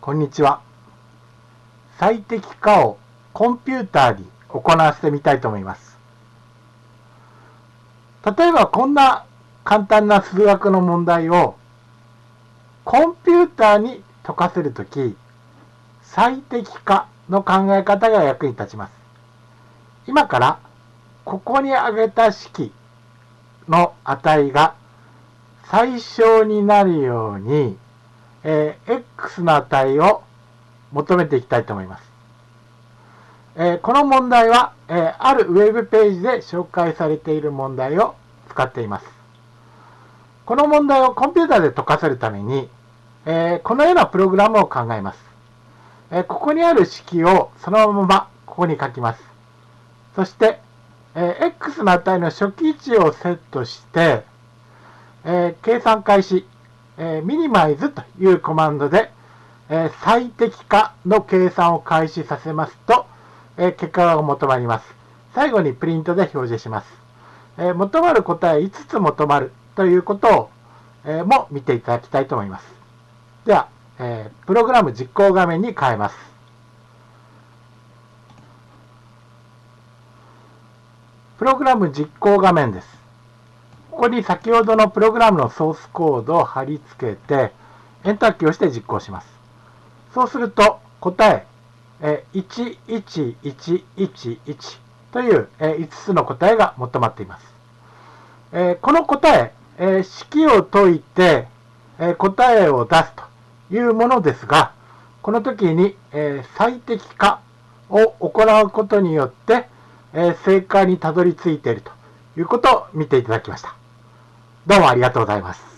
こんにちは。最適化をコンピューターに行わせてみたいと思います。例えばこんな簡単な数学の問題をコンピューターに解かせるとき、最適化の考え方が役に立ちます。今からここに挙げた式の値が最小になるように、えー、x の値を求めていきたいと思います。えー、この問題は、えー、あるウェブページで紹介されている問題を使っています。この問題をコンピューターで解かせるために、えこのようなプログラムを考えます。えここにある式をそのままここに書きます。そして、え x の値の初期位置をセットして、え計算開始、えミニマイズというコマンドで、え最適化の計算を開始させますと、え結果が求まります。最後にプリントで表示します。え求まる答え5つ求まるということを、えも見ていただきたいと思います。では、えプログラム実行画面に変えます。プログラム実行画面です。ここに先ほどのプログラムのソースコードを貼り付けて、エンターキーをして実行します。そうすると、答え、11111という5つの答えが求まっています。この答え、式を解いて答えを出すというものですが、この時に最適化を行うことによって正解にたどり着いているということを見ていただきました。どうもありがとうございます。